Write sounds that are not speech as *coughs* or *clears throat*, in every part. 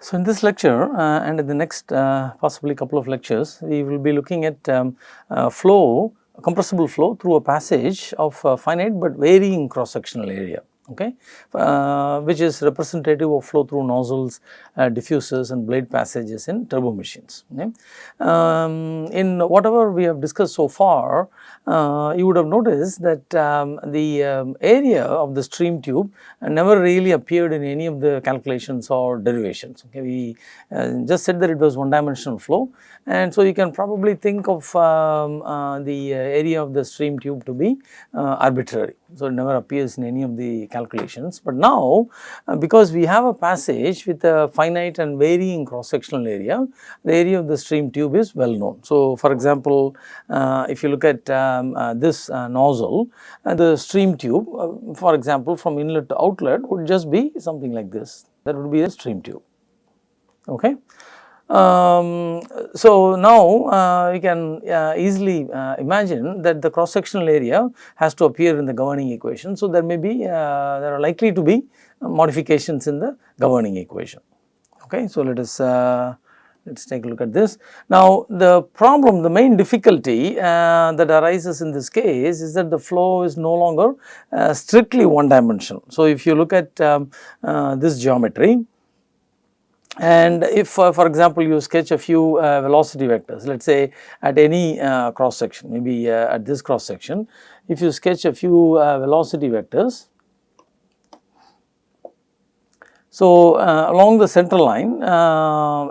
So, in this lecture uh, and in the next uh, possibly couple of lectures, we will be looking at um, uh, flow, compressible flow through a passage of uh, finite but varying cross sectional area okay, uh, which is representative of flow through nozzles, uh, diffusers and blade passages in turbo machines. Okay. Um, in whatever we have discussed so far, uh, you would have noticed that um, the um, area of the stream tube never really appeared in any of the calculations or derivations. Okay. We uh, just said that it was one dimensional flow and so you can probably think of um, uh, the area of the stream tube to be uh, arbitrary. So, it never appears in any of the calculations, but now uh, because we have a passage with a finite and varying cross sectional area, the area of the stream tube is well known. So, for example, uh, if you look at um, uh, this uh, nozzle, uh, the stream tube for example from inlet to outlet would just be something like this, that would be a stream tube. Okay. Um, so, now uh, you can uh, easily uh, imagine that the cross sectional area has to appear in the governing equation. So, there may be uh, there are likely to be modifications in the governing equation. Okay. So, let us uh, let us take a look at this. Now, the problem the main difficulty uh, that arises in this case is that the flow is no longer strictly one dimensional. So, if you look at um, this geometry and if uh, for example, you sketch a few uh, velocity vectors, let us say at any uh, cross section, maybe uh, at this cross section, if you sketch a few uh, velocity vectors. So, uh, along the center line,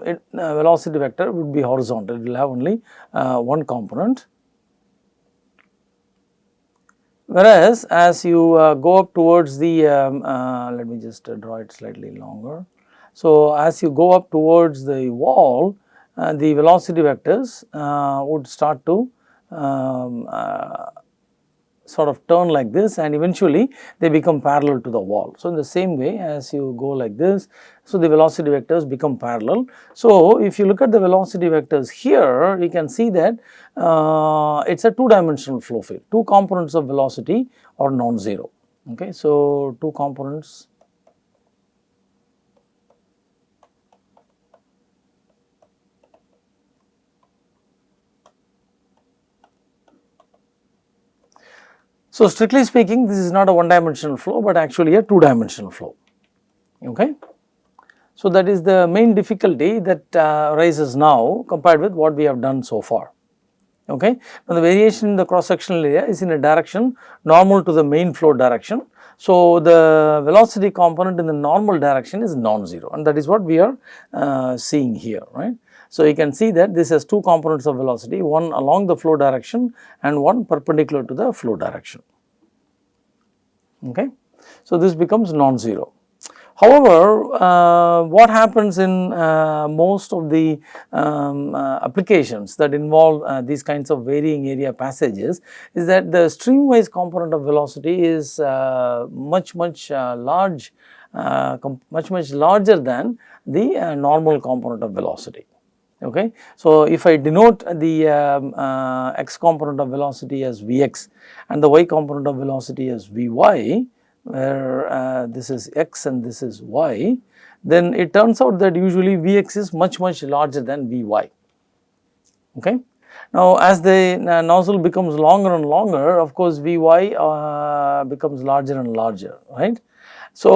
it, velocity vector would be horizontal, it will have only one component. Whereas, as you go up towards the, um, let me just draw it slightly longer. So, as you go up towards the wall, uh, the velocity vectors uh, would start to um, uh, sort of turn like this and eventually they become parallel to the wall. So, in the same way as you go like this, so the velocity vectors become parallel. So, if you look at the velocity vectors here, you can see that uh, it is a two dimensional flow field, two components of velocity are non-zero. Okay. So, two components So, strictly speaking this is not a one dimensional flow, but actually a two dimensional flow. Okay. So, that is the main difficulty that uh, arises now compared with what we have done so far. Okay. Now, the variation in the cross sectional area is in a direction normal to the main flow direction. So, the velocity component in the normal direction is non-zero and that is what we are uh, seeing here, right. So, you can see that this has two components of velocity, one along the flow direction and one perpendicular to the flow direction. Okay. So, this becomes non-zero. However, uh, what happens in uh, most of the um, uh, applications that involve uh, these kinds of varying area passages is that the streamwise component of velocity is uh, much much uh, large, much much larger than the normal component of velocity. Okay. So, if I denote the um, uh, x component of velocity as Vx and the y component of velocity as Vy, where uh, this is x and this is y, then it turns out that usually Vx is much much larger than Vy. Okay. Now, as the uh, nozzle becomes longer and longer, of course, Vy uh, becomes larger and larger, right. So,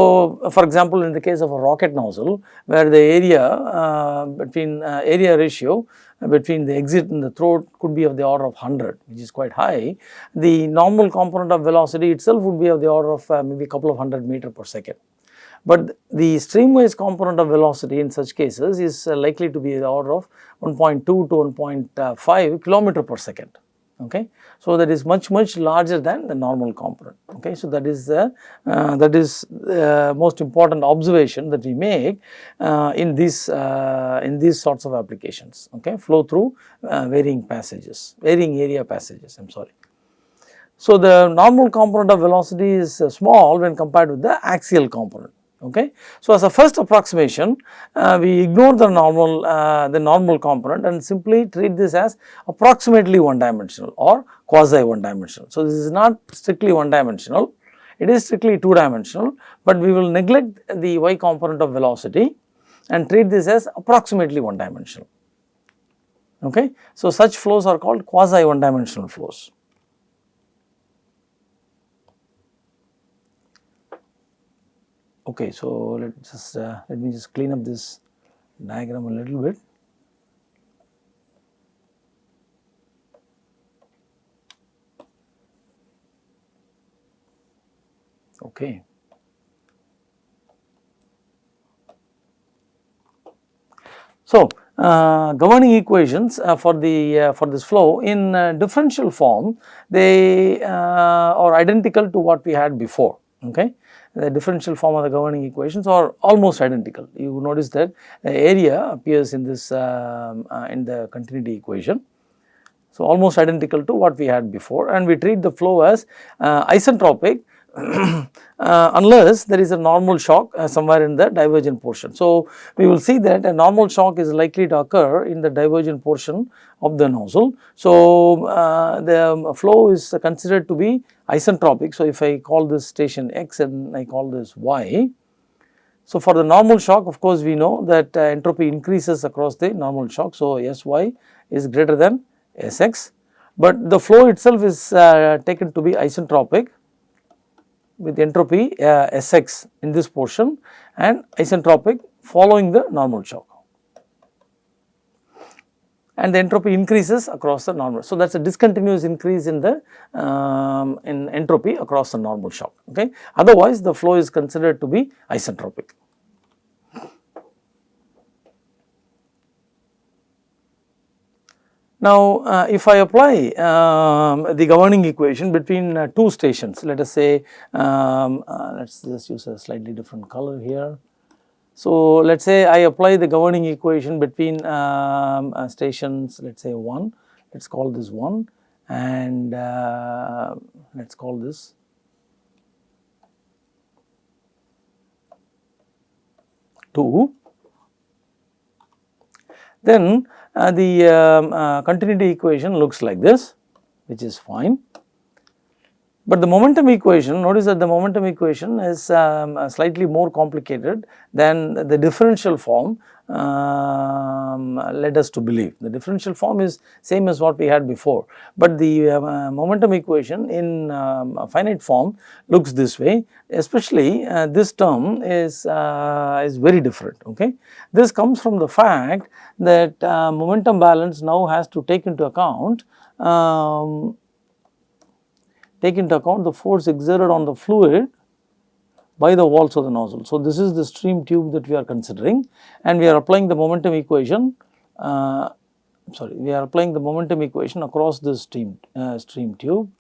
for example, in the case of a rocket nozzle where the area uh, between uh, area ratio uh, between the exit and the throat could be of the order of 100 which is quite high, the normal component of velocity itself would be of the order of uh, maybe a couple of hundred meter per second. But the streamwise component of velocity in such cases is uh, likely to be the order of 1.2 to 1.5 kilometer per second okay. So, that is much much larger than the normal component okay. So, that is the uh, that is the most important observation that we make uh, in these uh, in these sorts of applications okay flow through uh, varying passages varying area passages I am sorry. So, the normal component of velocity is uh, small when compared with the axial component okay. So, as a first approximation uh, we ignore the normal uh, the normal component and simply treat this as approximately one dimensional or quasi one dimensional. So, this is not strictly one dimensional it is strictly two dimensional, but we will neglect the y component of velocity and treat this as approximately one dimensional. Okay. So, such flows are called quasi one dimensional flows. Okay, so let just uh, let me just clean up this diagram a little bit. Okay. So, uh, governing equations uh, for the uh, for this flow in uh, differential form they uh, are identical to what we had before okay the differential form of the governing equations are almost identical. You notice that the area appears in this um, uh, in the continuity equation. So almost identical to what we had before and we treat the flow as isentropic uh, unless there is a normal shock uh, somewhere in the divergent portion. So, we will see that a normal shock is likely to occur in the divergent portion of the nozzle. So, uh, the flow is considered to be isentropic. So, if I call this station x and I call this y. So, for the normal shock of course, we know that uh, entropy increases across the normal shock. So, Sy is greater than Sx, but the flow itself is uh, taken to be isentropic with entropy uh, Sx in this portion and isentropic following the normal shock and the entropy increases across the normal. So, that is a discontinuous increase in the um, in entropy across the normal shock okay. Otherwise, the flow is considered to be isentropic. Now, uh, if I apply um, the governing equation between uh, two stations, let us say, um, uh, let us just use a slightly different color here. So, let us say I apply the governing equation between um, uh, stations, let us say 1, let us call this 1 and uh, let us call this 2. Then the um, uh, continuity equation looks like this which is fine. But the momentum equation notice that the momentum equation is um, uh, slightly more complicated than the differential form um, led us to believe. The differential form is same as what we had before, but the uh, momentum equation in um, finite form looks this way especially uh, this term is, uh, is very different. Okay. This comes from the fact that uh, momentum balance now has to take into account um, take into account the force exerted on the fluid by the walls of the nozzle. So, this is the stream tube that we are considering and we are applying the momentum equation uh, sorry we are applying the momentum equation across this stream uh, stream tube.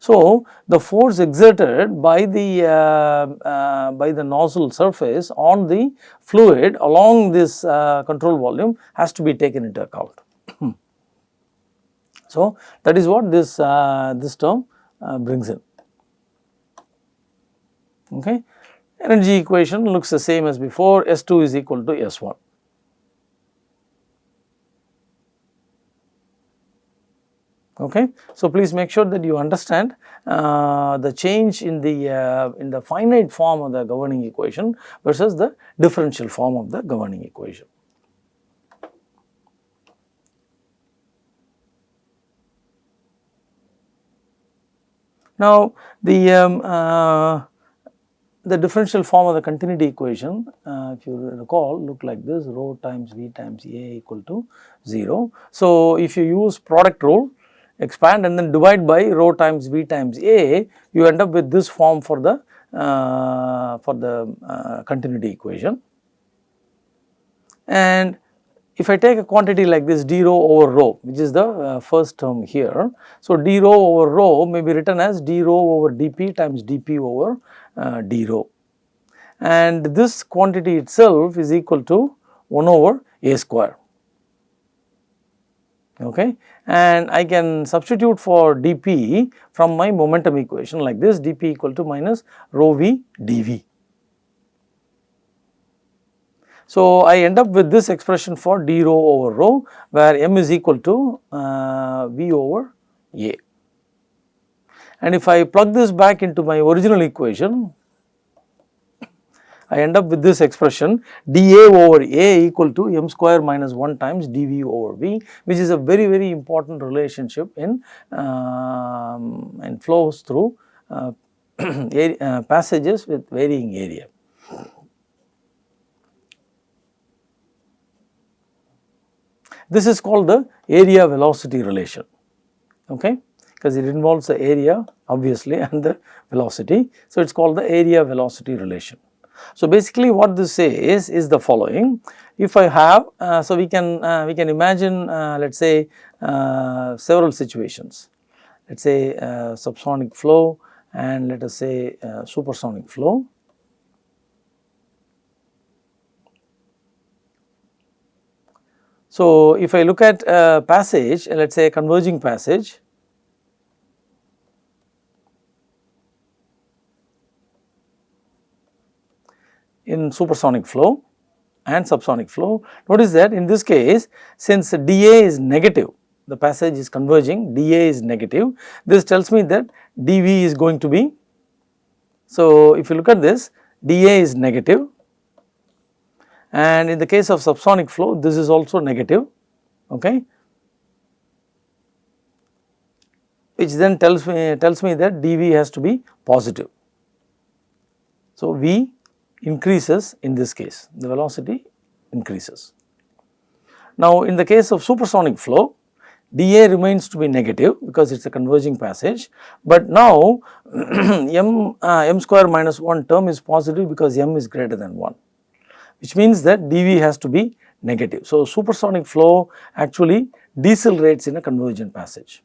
So, the force exerted by the uh, uh, by the nozzle surface on the fluid along this uh, control volume has to be taken into account. *clears throat* so, that is what this uh, this term uh, brings in. Okay. Energy equation looks the same as before S2 is equal to S1. Okay. So, please make sure that you understand uh, the change in the uh, in the finite form of the governing equation versus the differential form of the governing equation. Now, the um, uh, the differential form of the continuity equation uh, if you recall look like this rho times V times A equal to 0. So, if you use product rule expand and then divide by rho times V times A you end up with this form for the uh, for the uh, continuity equation. And if I take a quantity like this d rho over rho which is the uh, first term here. So, d rho over rho may be written as d rho over dp times dp over uh, d rho and this quantity itself is equal to 1 over a square okay and I can substitute for dp from my momentum equation like this dp equal to minus rho v dv. So, I end up with this expression for d rho over rho where m is equal to uh, v over a. And if I plug this back into my original equation, I end up with this expression dA over A equal to m square minus 1 times dV over V which is a very very important relationship in, um, flows through uh, *clears throat* uh, passages with varying area. This is called the area velocity relation, okay, because it involves the area obviously *laughs* and the velocity. So, it is called the area velocity relation. So, basically what this says is the following, if I have, uh, so we can, uh, we can imagine uh, let us say uh, several situations, let us say uh, subsonic flow and let us say uh, supersonic flow. So, if I look at a passage let us say a converging passage in supersonic flow and subsonic flow. Notice that in this case since dA is negative the passage is converging dA is negative this tells me that dV is going to be. So, if you look at this dA is negative and in the case of subsonic flow this is also negative okay which then tells me tells me that dV has to be positive. So, V increases in this case the velocity increases. Now, in the case of supersonic flow dA remains to be negative because it is a converging passage, but now *clears throat* m, uh, m square minus 1 term is positive because m is greater than 1 which means that dV has to be negative. So, supersonic flow actually decelerates in a convergent passage.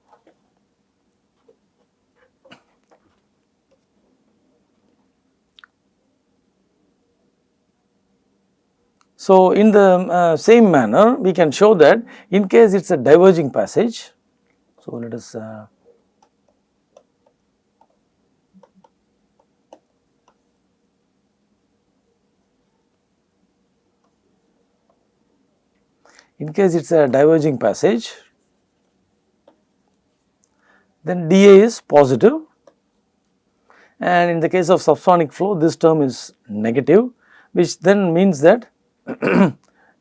So, in the uh, same manner we can show that in case it is a diverging passage. So, let us uh, in case it is a diverging passage then dA is positive and in the case of subsonic flow this term is negative which then means that *clears throat*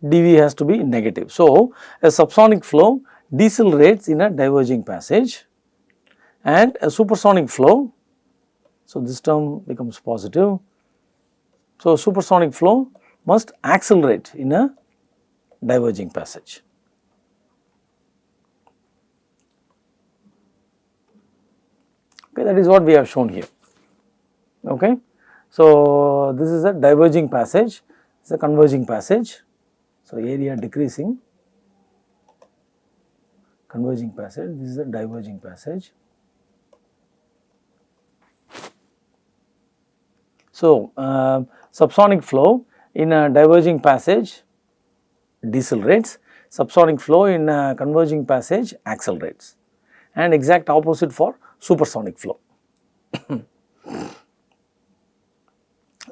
dV has to be negative. So, a subsonic flow decelerates in a diverging passage and a supersonic flow, so this term becomes positive. So, supersonic flow must accelerate in a diverging passage. Okay, that is what we have shown here. Okay. So, this is a diverging passage it is a converging passage. So, area decreasing converging passage, this is a diverging passage. So, uh, subsonic flow in a diverging passage decelerates, subsonic flow in a converging passage accelerates and exact opposite for supersonic flow. *coughs*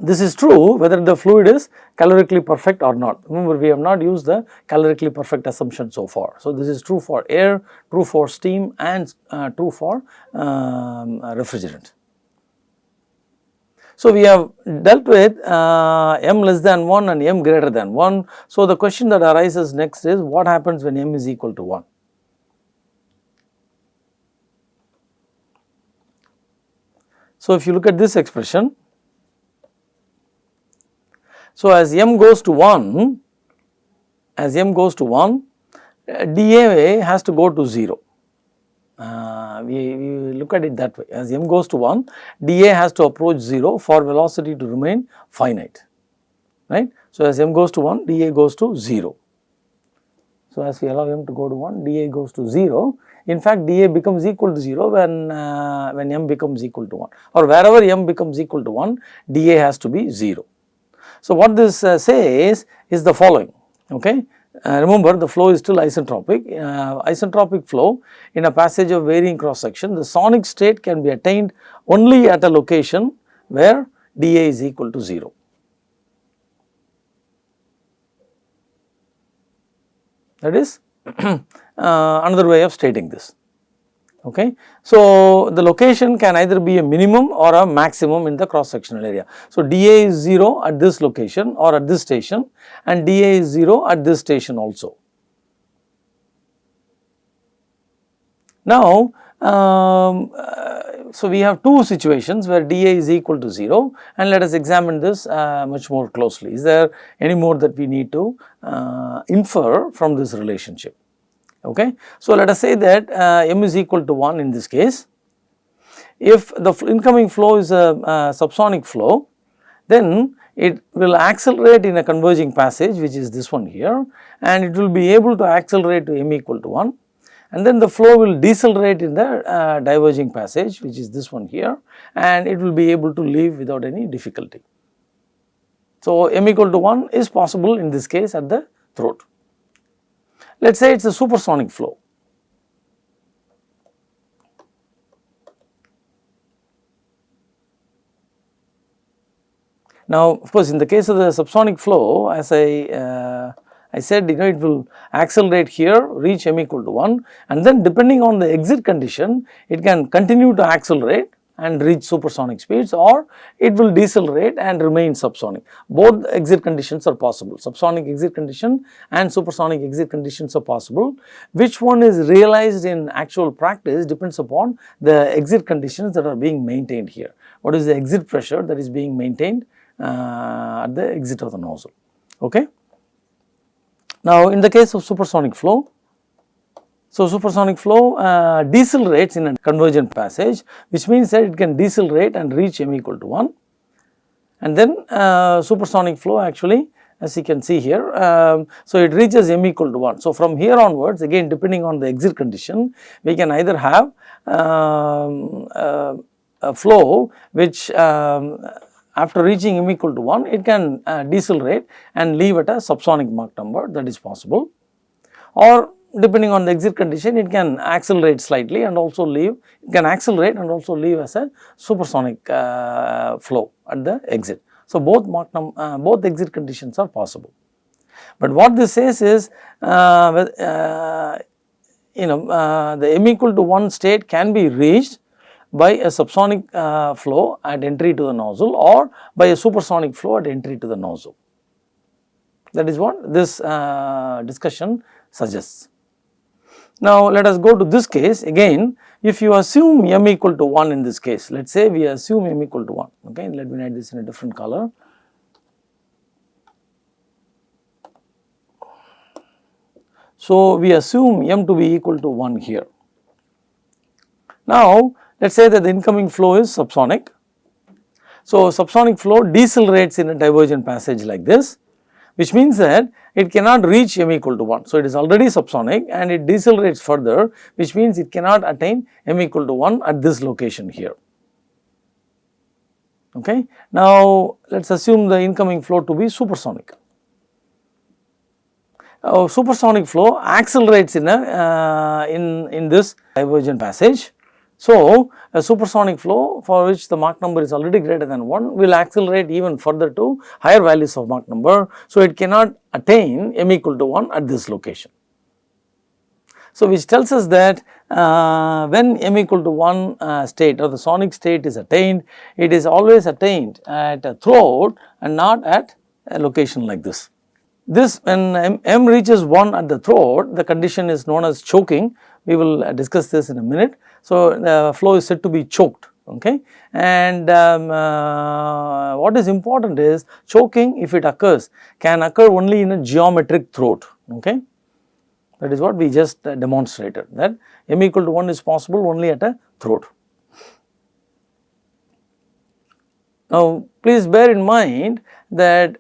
This is true whether the fluid is calorically perfect or not. Remember we have not used the calorically perfect assumption so far. So, this is true for air, true for steam and uh, true for um, refrigerant. So, we have dealt with uh, m less than 1 and m greater than 1. So, the question that arises next is what happens when m is equal to 1? So, if you look at this expression so, as m goes to 1, as m goes to 1, uh, dA has to go to 0. Uh, we, we look at it that way as m goes to 1 dA has to approach 0 for velocity to remain finite right. So, as m goes to 1 dA goes to 0. So, as we allow m to go to 1 dA goes to 0 in fact dA becomes equal to 0 when, uh, when m becomes equal to 1 or wherever m becomes equal to 1 dA has to be 0. So, what this uh, says is the following okay. Uh, remember the flow is still isentropic, uh, isentropic flow in a passage of varying cross section the sonic state can be attained only at a location where dA is equal to 0. That is *clears throat* uh, another way of stating this Okay. So, the location can either be a minimum or a maximum in the cross sectional area. So, dA is 0 at this location or at this station and dA is 0 at this station also. Now, um, uh, so we have two situations where dA is equal to 0 and let us examine this uh, much more closely. Is there any more that we need to uh, infer from this relationship? Okay. So, let us say that uh, m is equal to 1 in this case. If the incoming flow is a, a subsonic flow, then it will accelerate in a converging passage which is this one here and it will be able to accelerate to m equal to 1 and then the flow will decelerate in the uh, diverging passage which is this one here and it will be able to leave without any difficulty. So, m equal to 1 is possible in this case at the throat. Let us say it is a supersonic flow. Now, of course, in the case of the subsonic flow as I uh, I said you know it will accelerate here reach m equal to 1 and then depending on the exit condition it can continue to accelerate and reach supersonic speeds or it will decelerate and remain subsonic. Both exit conditions are possible, subsonic exit condition and supersonic exit conditions are possible. Which one is realized in actual practice depends upon the exit conditions that are being maintained here. What is the exit pressure that is being maintained uh, at the exit of the nozzle. Okay. Now, in the case of supersonic flow, so, supersonic flow uh, decelerates in a convergent passage which means that it can decelerate and reach m equal to 1 and then uh, supersonic flow actually as you can see here. Um, so, it reaches m equal to 1. So, from here onwards again depending on the exit condition we can either have um, uh, a flow which um, after reaching m equal to 1 it can uh, decelerate and leave at a subsonic Mach number that is possible or depending on the exit condition it can accelerate slightly and also leave it can accelerate and also leave as a supersonic uh, flow at the exit. So, both Mach uh, both exit conditions are possible. But what this says is uh, uh you know uh, the m equal to 1 state can be reached by a subsonic uh, flow at entry to the nozzle or by a supersonic flow at entry to the nozzle. That is what this discussion suggests. Now, let us go to this case again if you assume m equal to 1 in this case let us say we assume m equal to 1 okay let me write this in a different color. So, we assume m to be equal to 1 here. Now, let us say that the incoming flow is subsonic. So, subsonic flow decelerates in a divergent passage like this which means that it cannot reach m equal to 1. So, it is already subsonic and it decelerates further which means it cannot attain m equal to 1 at this location here. Okay. Now, let us assume the incoming flow to be supersonic. Uh, supersonic flow accelerates in a uh, in in this divergent passage so, a supersonic flow for which the Mach number is already greater than 1 will accelerate even further to higher values of Mach number. So, it cannot attain m equal to 1 at this location. So, which tells us that uh, when m equal to 1 uh, state or the sonic state is attained, it is always attained at a throat and not at a location like this. This when m, m reaches 1 at the throat, the condition is known as choking. We will discuss this in a minute. So, the flow is said to be choked okay? And um, uh, what is important is choking if it occurs can occur only in a geometric throat okay? That is what we just uh, demonstrated that m equal to 1 is possible only at a throat. Now, please bear in mind that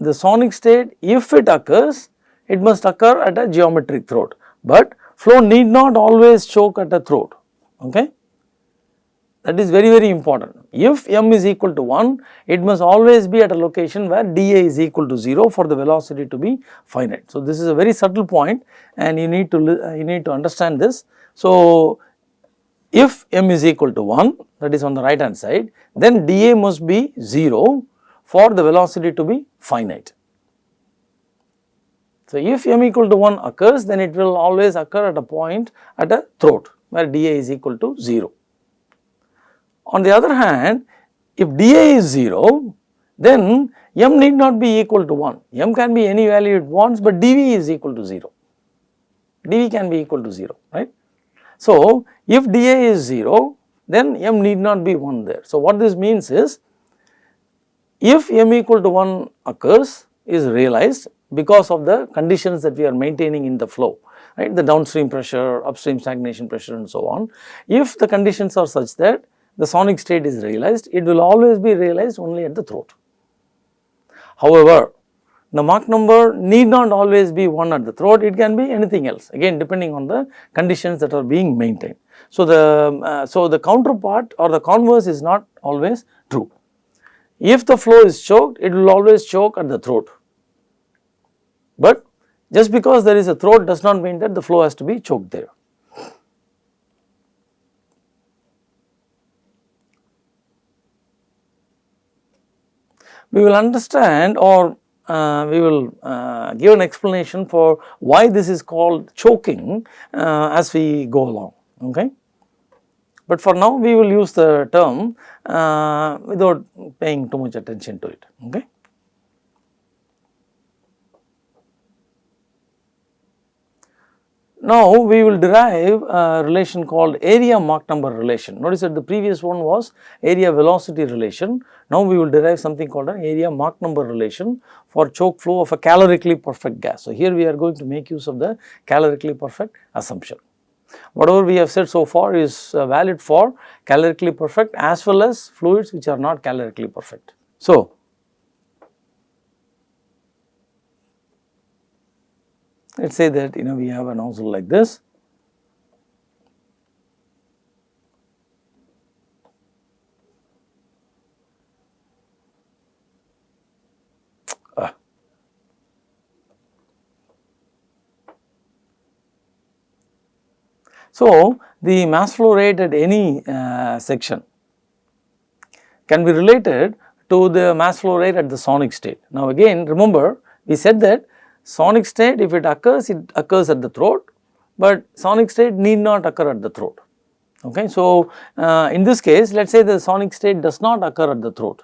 the sonic state if it occurs it must occur at a geometric throat, but flow need not always choke at a throat, okay. That is very very important. If m is equal to 1, it must always be at a location where dA is equal to 0 for the velocity to be finite. So, this is a very subtle point and you need to uh, you need to understand this. So, if m is equal to 1 that is on the right hand side, then dA must be 0 for the velocity to be finite. So, if m equal to 1 occurs then it will always occur at a point at a throat where dA is equal to 0. On the other hand, if dA is 0, then m need not be equal to 1, m can be any value it wants, but dV is equal to 0, dV can be equal to 0, right. So, if dA is 0, then m need not be 1 there. So, what this means is, if m equal to 1 occurs is realized because of the conditions that we are maintaining in the flow, right, the downstream pressure, upstream stagnation pressure and so on. If the conditions are such that the sonic state is realized, it will always be realized only at the throat. However, the Mach number need not always be 1 at the throat, it can be anything else again depending on the conditions that are being maintained. So, the, uh, so the counterpart or the converse is not always true. If the flow is choked, it will always choke at the throat, but just because there is a throat does not mean that the flow has to be choked there. we will understand or uh, we will uh, give an explanation for why this is called choking uh, as we go along. Okay. But for now we will use the term uh, without paying too much attention to it. Okay. Now, we will derive a relation called area Mach number relation. Notice that the previous one was area velocity relation. Now, we will derive something called an area Mach number relation for choke flow of a calorically perfect gas. So, here we are going to make use of the calorically perfect assumption. Whatever we have said so far is uh, valid for calorically perfect as well as fluids which are not calorically perfect. So, let us say that you know we have a nozzle like this ah. So, the mass flow rate at any uh, section can be related to the mass flow rate at the sonic state. Now again remember we said that Sonic state if it occurs, it occurs at the throat, but sonic state need not occur at the throat. Okay. So, uh, in this case let us say the sonic state does not occur at the throat.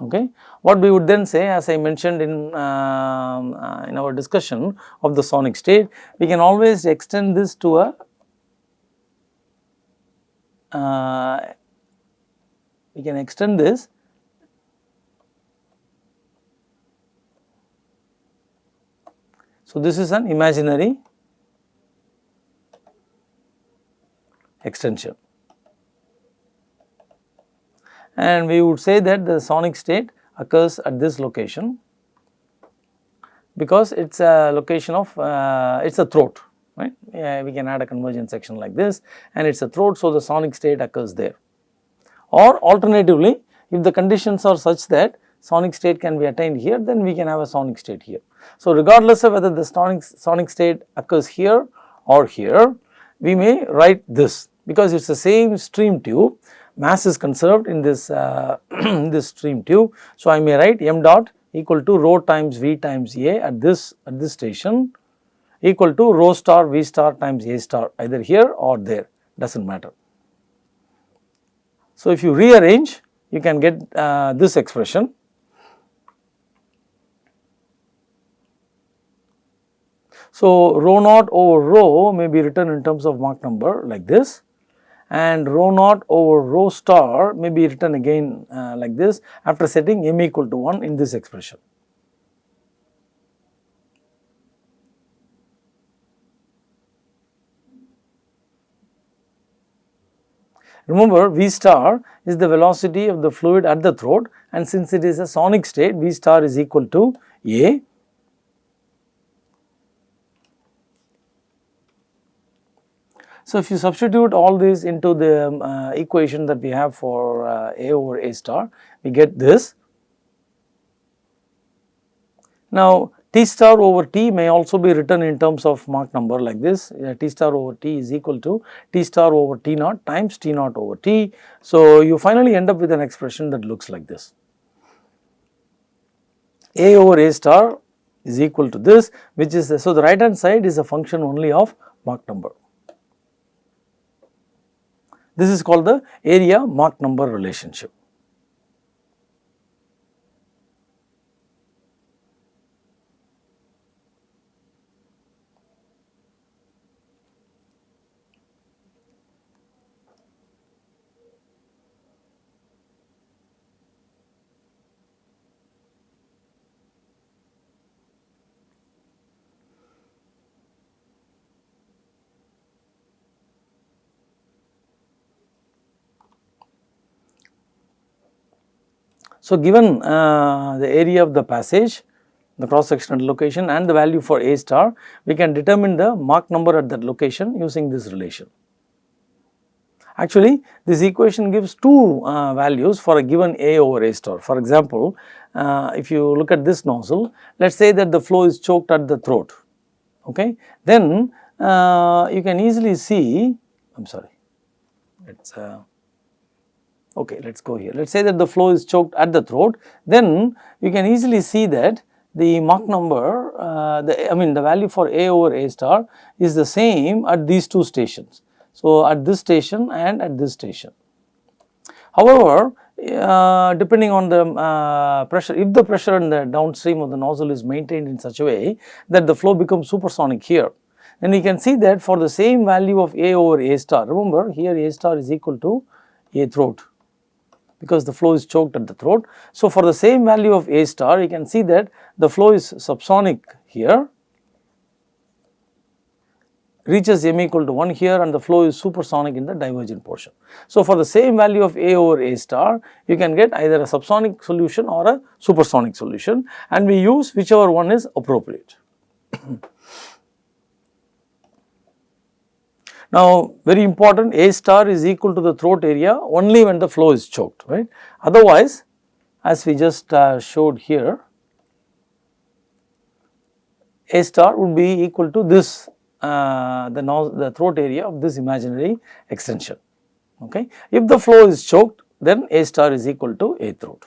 Okay. What we would then say as I mentioned in, uh, uh, in our discussion of the sonic state, we can always extend this to a uh, we can extend this So, this is an imaginary extension. And we would say that the sonic state occurs at this location because it is a location of uh, it is a throat right? We can add a convergence section like this and it is a throat so the sonic state occurs there. Or alternatively if the conditions are such that sonic state can be attained here then we can have a sonic state here so, regardless of whether the sonic, sonic state occurs here or here, we may write this because it is the same stream tube, mass is conserved in this, uh, *clears throat* this stream tube. So, I may write m dot equal to rho times V times A at this, at this station equal to rho star V star times A star either here or there does not matter. So, if you rearrange you can get uh, this expression So, rho naught over rho may be written in terms of Mach number like this. And rho naught over rho star may be written again uh, like this after setting m equal to 1 in this expression. Remember V star is the velocity of the fluid at the throat. And since it is a sonic state V star is equal to A So, if you substitute all these into the um, uh, equation that we have for uh, A over A star, we get this. Now, T star over T may also be written in terms of Mach number like this, uh, T star over T is equal to T star over T naught times T naught over T. So, you finally end up with an expression that looks like this. A over A star is equal to this which is, the, so the right hand side is a function only of Mach number. This is called the area Mach number relationship. So, given uh, the area of the passage, the cross sectional location and the value for A star, we can determine the Mach number at that location using this relation. Actually, this equation gives two uh, values for a given A over A star. For example, uh, if you look at this nozzle, let us say that the flow is choked at the throat, okay. Then uh, you can easily see, I am sorry, let us uh, Okay, let us go here. Let us say that the flow is choked at the throat, then you can easily see that the Mach number, uh, the I mean the value for A over A star is the same at these two stations. So, at this station and at this station. However, uh, depending on the uh, pressure, if the pressure in the downstream of the nozzle is maintained in such a way that the flow becomes supersonic here, then we can see that for the same value of A over A star, remember here A star is equal to A throat because the flow is choked at the throat. So, for the same value of A star you can see that the flow is subsonic here reaches m equal to 1 here and the flow is supersonic in the divergent portion. So, for the same value of A over A star you can get either a subsonic solution or a supersonic solution and we use whichever one is appropriate. Now, very important A star is equal to the throat area only when the flow is choked right. Otherwise, as we just uh, showed here A star would be equal to this uh, the, the throat area of this imaginary extension okay. If the flow is choked then A star is equal to A throat.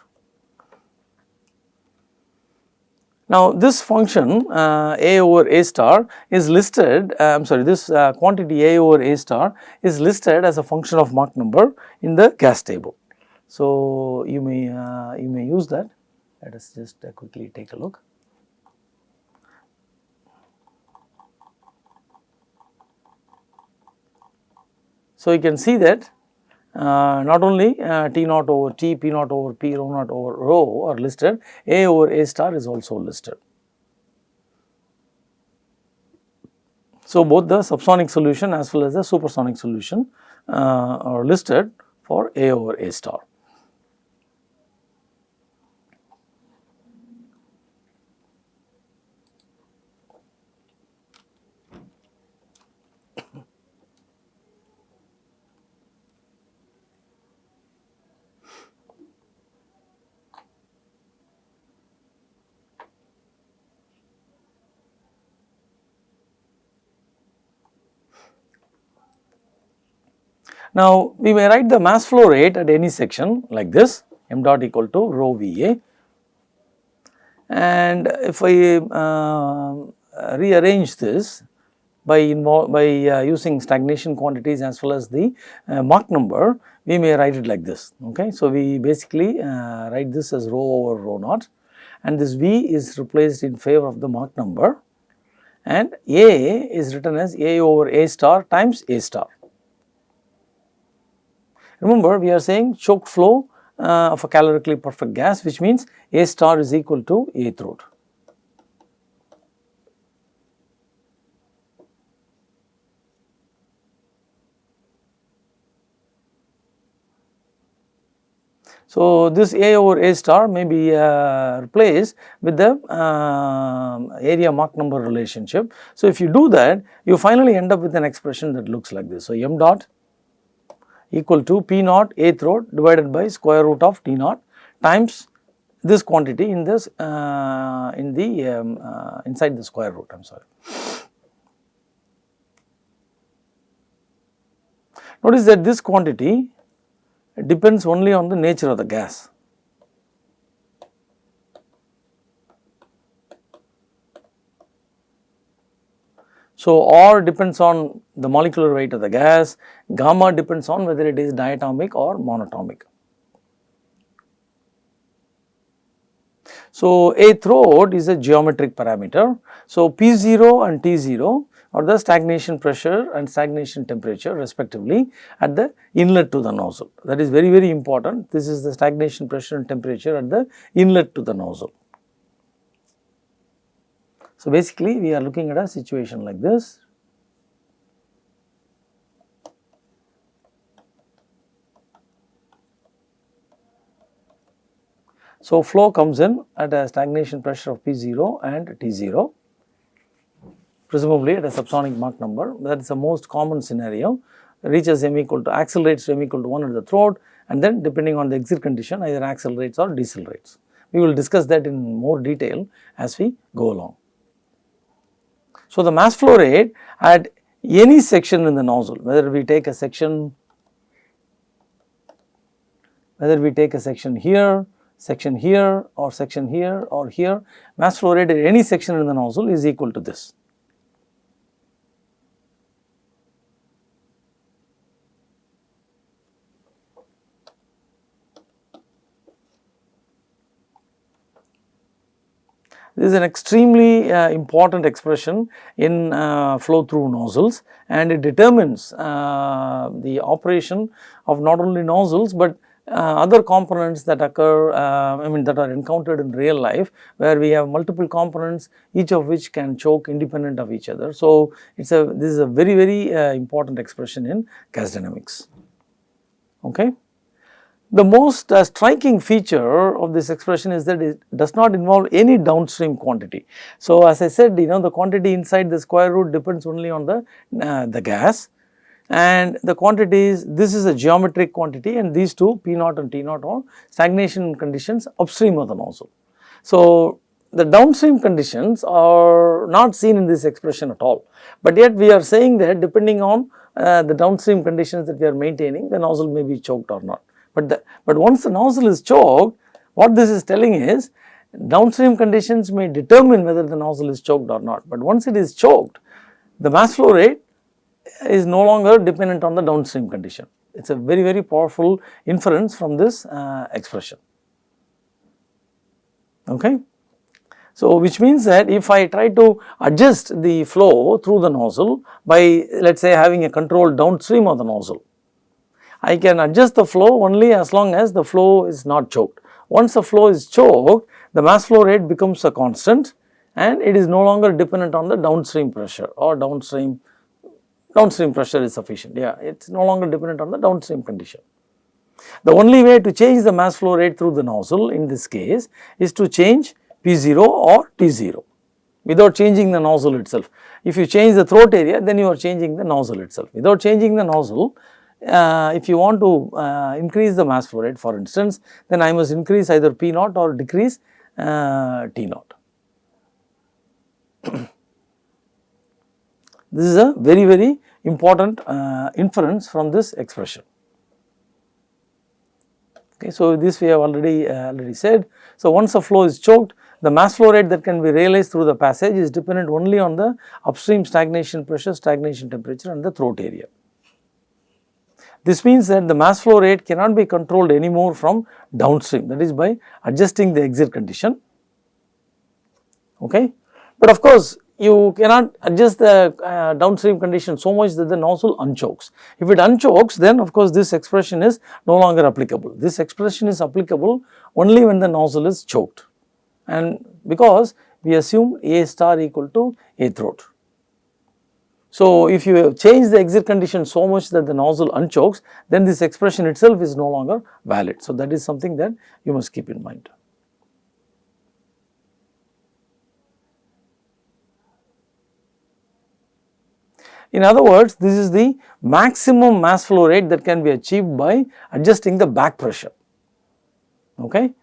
Now, this function uh, A over A star is listed, uh, I am sorry this uh, quantity A over A star is listed as a function of Mach number in the gas table. So, you may uh, you may use that. Let us just uh, quickly take a look. So, you can see that not only uh, T naught over T, P naught over P, rho naught over rho are listed, A over A star is also listed. So, both the subsonic solution as well as the supersonic solution uh, are listed for A over A star. Now, we may write the mass flow rate at any section like this m dot equal to rho V A. And if I uh, rearrange this by by uh, using stagnation quantities as well as the uh, Mach number we may write it like this okay. So, we basically uh, write this as rho over rho naught. And this V is replaced in favor of the Mach number. And A is written as A over A star times A star Remember we are saying choked flow uh, of a calorically perfect gas which means A star is equal to A throat. So, this A over A star may be uh, replaced with the uh, area Mach number relationship. So, if you do that you finally end up with an expression that looks like this. So, m dot equal to P naught A throat divided by square root of T naught times this quantity in this uh, in the um, uh, inside the square root I am sorry. Notice that this quantity depends only on the nature of the gas. So, R depends on the molecular weight of the gas, gamma depends on whether it is diatomic or monatomic. So, a throat is a geometric parameter. So, P0 and T0 are the stagnation pressure and stagnation temperature respectively at the inlet to the nozzle. That is very very important. This is the stagnation pressure and temperature at the inlet to the nozzle. So, basically we are looking at a situation like this. So, flow comes in at a stagnation pressure of P0 and T0 presumably at a subsonic Mach number that is the most common scenario reaches m equal to accelerates to m equal to 1 at the throat and then depending on the exit condition either accelerates or decelerates. We will discuss that in more detail as we go along. So, the mass flow rate at any section in the nozzle whether we take a section whether we take a section here, section here or section here or here mass flow rate at any section in the nozzle is equal to this. This is an extremely uh, important expression in uh, flow through nozzles and it determines uh, the operation of not only nozzles, but uh, other components that occur uh, I mean that are encountered in real life where we have multiple components each of which can choke independent of each other. So, it is a this is a very very uh, important expression in gas dynamics. Okay. The most uh, striking feature of this expression is that it does not involve any downstream quantity. So, as I said you know the quantity inside the square root depends only on the, uh, the gas and the quantities this is a geometric quantity and these two P naught and T naught are stagnation conditions upstream of the nozzle. So, the downstream conditions are not seen in this expression at all, but yet we are saying that depending on uh, the downstream conditions that we are maintaining the nozzle may be choked or not. But, the, but once the nozzle is choked, what this is telling is downstream conditions may determine whether the nozzle is choked or not. But once it is choked, the mass flow rate is no longer dependent on the downstream condition. It is a very, very powerful inference from this uh, expression. Okay. So, which means that if I try to adjust the flow through the nozzle by let us say having a control downstream of the nozzle, I can adjust the flow only as long as the flow is not choked. Once the flow is choked, the mass flow rate becomes a constant and it is no longer dependent on the downstream pressure or downstream, downstream pressure is sufficient. Yeah, it is no longer dependent on the downstream condition. The only way to change the mass flow rate through the nozzle in this case is to change P0 or T0 without changing the nozzle itself. If you change the throat area then you are changing the nozzle itself. Without changing the nozzle uh, if you want to uh, increase the mass flow rate for instance, then I must increase either P naught or decrease uh, T naught. *clears throat* this is a very very important uh, inference from this expression. Okay, so, this we have already uh, already said. So, once a flow is choked, the mass flow rate that can be realized through the passage is dependent only on the upstream stagnation pressure, stagnation temperature and the throat area. This means that the mass flow rate cannot be controlled anymore from downstream that is by adjusting the exit condition. Okay. But of course, you cannot adjust the uh, downstream condition so much that the nozzle unchokes. If it unchokes then of course this expression is no longer applicable. This expression is applicable only when the nozzle is choked and because we assume A star equal to A throat. So, if you change the exit condition so much that the nozzle unchokes, then this expression itself is no longer valid. So, that is something that you must keep in mind. In other words, this is the maximum mass flow rate that can be achieved by adjusting the back pressure. Okay?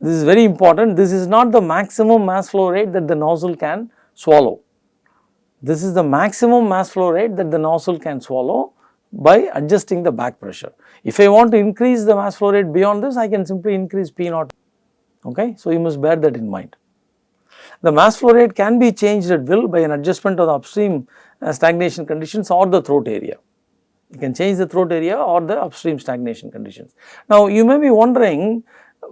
This is very important. This is not the maximum mass flow rate that the nozzle can swallow. This is the maximum mass flow rate that the nozzle can swallow by adjusting the back pressure. If I want to increase the mass flow rate beyond this, I can simply increase P naught. Okay? So, you must bear that in mind. the mass flow rate can be changed at will by an adjustment of the upstream uh, stagnation conditions or the throat area. You can change the throat area or the upstream stagnation conditions. Now, you may be wondering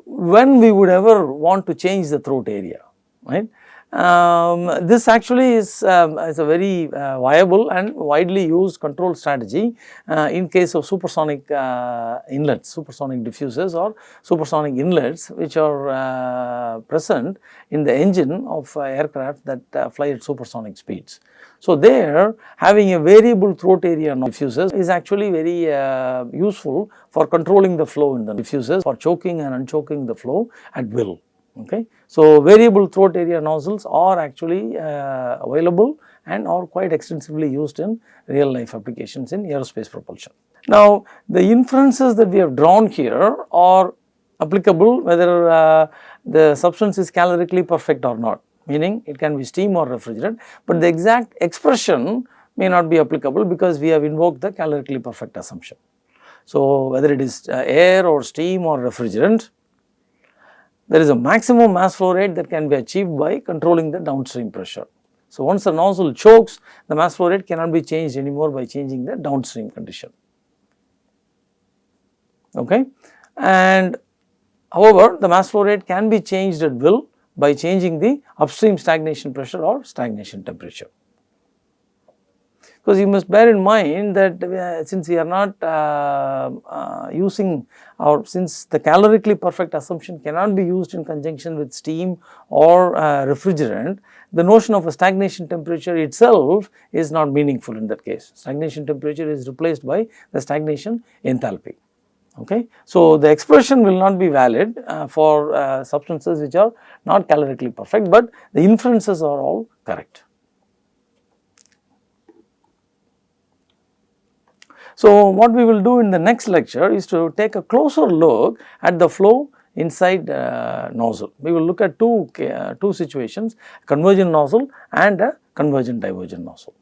when we would ever want to change the throat area, right. Um, this actually is, um, is a very uh, viable and widely used control strategy uh, in case of supersonic uh, inlets, supersonic diffusers or supersonic inlets which are uh, present in the engine of uh, aircraft that uh, fly at supersonic speeds. So, there having a variable throat area diffusers is actually very useful for controlling the flow in the diffusers for choking and unchoking the flow at will. Okay. So, variable throat area nozzles are actually uh, available and are quite extensively used in real life applications in aerospace propulsion. Now, the inferences that we have drawn here are applicable whether uh, the substance is calorically perfect or not meaning it can be steam or refrigerant, but the exact expression may not be applicable because we have invoked the calorically perfect assumption. So, whether it is uh, air or steam or refrigerant there is a maximum mass flow rate that can be achieved by controlling the downstream pressure. So, once the nozzle chokes the mass flow rate cannot be changed anymore by changing the downstream condition. Okay. And however, the mass flow rate can be changed at will by changing the upstream stagnation pressure or stagnation temperature because you must bear in mind that uh, since we are not uh, uh, using or since the calorically perfect assumption cannot be used in conjunction with steam or uh, refrigerant, the notion of a stagnation temperature itself is not meaningful in that case. Stagnation temperature is replaced by the stagnation enthalpy. Okay. So, the expression will not be valid uh, for uh, substances which are not calorically perfect, but the inferences are all correct. So, what we will do in the next lecture is to take a closer look at the flow inside uh, nozzle. We will look at two, uh, two situations convergent nozzle and a convergent divergent nozzle.